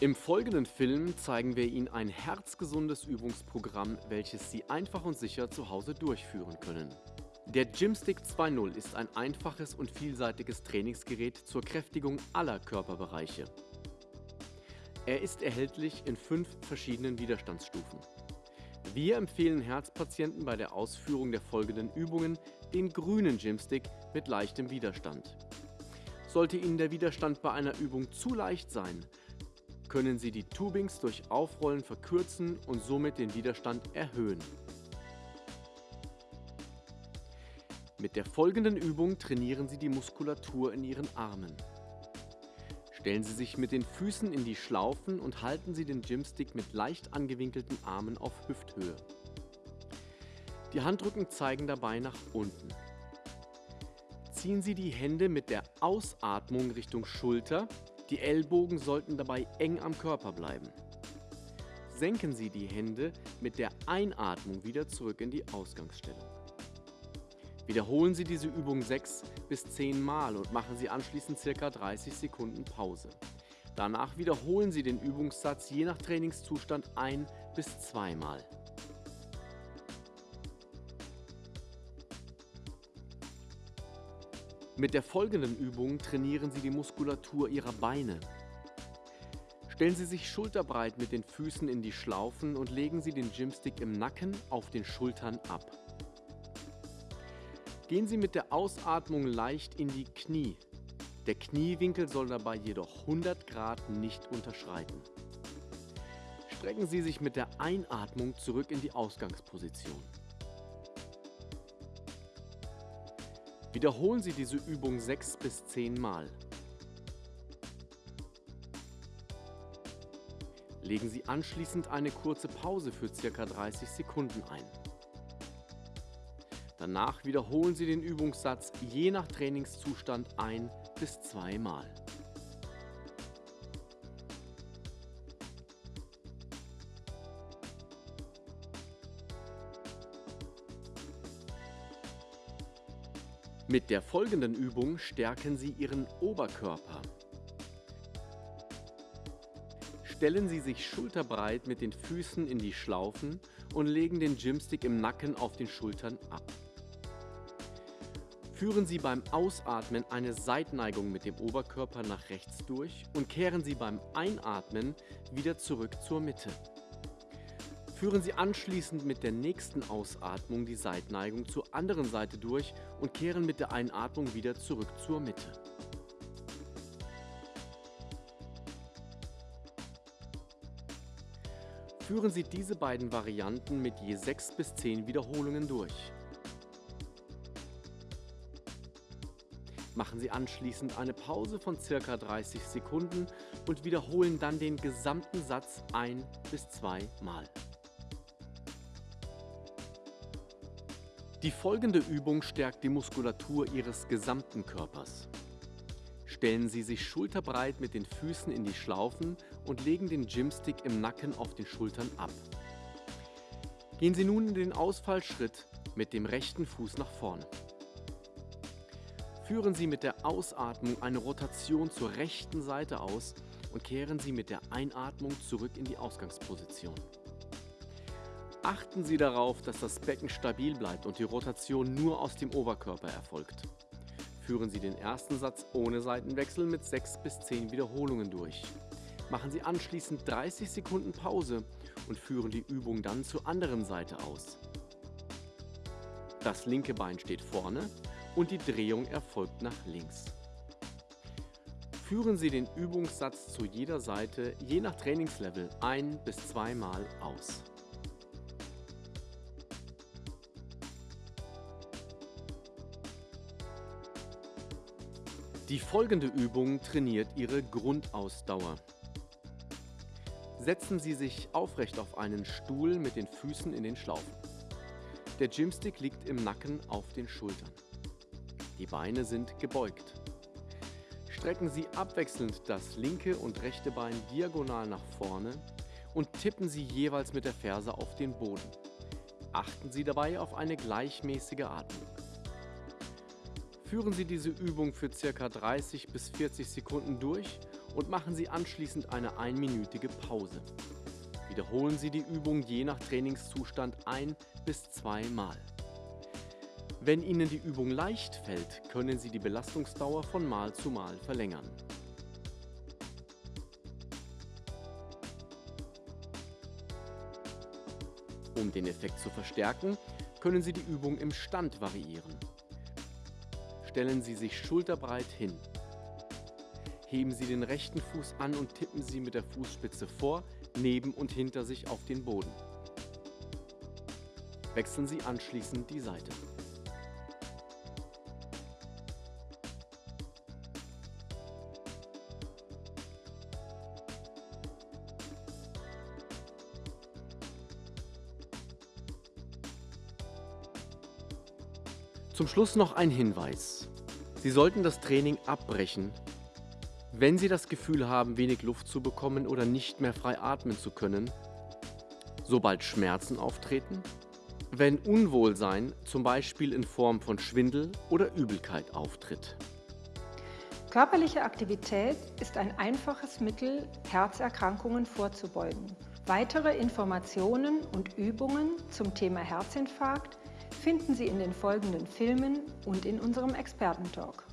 Im folgenden Film zeigen wir Ihnen ein herzgesundes Übungsprogramm, welches Sie einfach und sicher zu Hause durchführen können. Der Gymstick 2.0 ist ein einfaches und vielseitiges Trainingsgerät zur Kräftigung aller Körperbereiche. Er ist erhältlich in fünf verschiedenen Widerstandsstufen. Wir empfehlen Herzpatienten bei der Ausführung der folgenden Übungen den grünen Gymstick mit leichtem Widerstand. Sollte Ihnen der Widerstand bei einer Übung zu leicht sein, können Sie die Tubings durch Aufrollen verkürzen und somit den Widerstand erhöhen. Mit der folgenden Übung trainieren Sie die Muskulatur in Ihren Armen. Stellen Sie sich mit den Füßen in die Schlaufen und halten Sie den Gymstick mit leicht angewinkelten Armen auf Hüfthöhe. Die Handrücken zeigen dabei nach unten. Ziehen Sie die Hände mit der Ausatmung Richtung Schulter die Ellbogen sollten dabei eng am Körper bleiben. Senken Sie die Hände mit der Einatmung wieder zurück in die Ausgangsstellung. Wiederholen Sie diese Übung 6 bis 10 Mal und machen Sie anschließend ca. 30 Sekunden Pause. Danach wiederholen Sie den Übungssatz je nach Trainingszustand ein bis zweimal. Mit der folgenden Übung trainieren Sie die Muskulatur Ihrer Beine. Stellen Sie sich schulterbreit mit den Füßen in die Schlaufen und legen Sie den Gymstick im Nacken auf den Schultern ab. Gehen Sie mit der Ausatmung leicht in die Knie. Der Kniewinkel soll dabei jedoch 100 Grad nicht unterschreiten. Strecken Sie sich mit der Einatmung zurück in die Ausgangsposition. Wiederholen Sie diese Übung 6 bis 10 Mal. Legen Sie anschließend eine kurze Pause für ca. 30 Sekunden ein. Danach wiederholen Sie den Übungssatz je nach Trainingszustand ein bis zweimal. Mit der folgenden Übung stärken Sie Ihren Oberkörper. Stellen Sie sich schulterbreit mit den Füßen in die Schlaufen und legen den Gymstick im Nacken auf den Schultern ab. Führen Sie beim Ausatmen eine Seitneigung mit dem Oberkörper nach rechts durch und kehren Sie beim Einatmen wieder zurück zur Mitte. Führen Sie anschließend mit der nächsten Ausatmung die Seitneigung zur anderen Seite durch und kehren mit der Einatmung wieder zurück zur Mitte. Führen Sie diese beiden Varianten mit je 6 bis 10 Wiederholungen durch. Machen Sie anschließend eine Pause von ca. 30 Sekunden und wiederholen dann den gesamten Satz ein bis zwei Mal. Die folgende Übung stärkt die Muskulatur Ihres gesamten Körpers. Stellen Sie sich schulterbreit mit den Füßen in die Schlaufen und legen den Gymstick im Nacken auf den Schultern ab. Gehen Sie nun in den Ausfallschritt mit dem rechten Fuß nach vorne. Führen Sie mit der Ausatmung eine Rotation zur rechten Seite aus und kehren Sie mit der Einatmung zurück in die Ausgangsposition. Achten Sie darauf, dass das Becken stabil bleibt und die Rotation nur aus dem Oberkörper erfolgt. Führen Sie den ersten Satz ohne Seitenwechsel mit 6 bis 10 Wiederholungen durch. Machen Sie anschließend 30 Sekunden Pause und führen die Übung dann zur anderen Seite aus. Das linke Bein steht vorne und die Drehung erfolgt nach links. Führen Sie den Übungssatz zu jeder Seite je nach Trainingslevel ein- bis zweimal aus. Die folgende Übung trainiert Ihre Grundausdauer. Setzen Sie sich aufrecht auf einen Stuhl mit den Füßen in den Schlaufen. Der Gymstick liegt im Nacken auf den Schultern. Die Beine sind gebeugt. Strecken Sie abwechselnd das linke und rechte Bein diagonal nach vorne und tippen Sie jeweils mit der Ferse auf den Boden. Achten Sie dabei auf eine gleichmäßige Atmung. Führen Sie diese Übung für ca. 30 bis 40 Sekunden durch und machen Sie anschließend eine einminütige Pause. Wiederholen Sie die Übung je nach Trainingszustand ein bis zweimal. Wenn Ihnen die Übung leicht fällt, können Sie die Belastungsdauer von Mal zu Mal verlängern. Um den Effekt zu verstärken, können Sie die Übung im Stand variieren. Stellen Sie sich schulterbreit hin. Heben Sie den rechten Fuß an und tippen Sie mit der Fußspitze vor, neben und hinter sich auf den Boden. Wechseln Sie anschließend die Seite. Zum Schluss noch ein Hinweis. Sie sollten das Training abbrechen, wenn Sie das Gefühl haben, wenig Luft zu bekommen oder nicht mehr frei atmen zu können, sobald Schmerzen auftreten, wenn Unwohlsein zum Beispiel in Form von Schwindel oder Übelkeit auftritt. Körperliche Aktivität ist ein einfaches Mittel, Herzerkrankungen vorzubeugen. Weitere Informationen und Übungen zum Thema Herzinfarkt finden Sie in den folgenden Filmen und in unserem Expertentalk.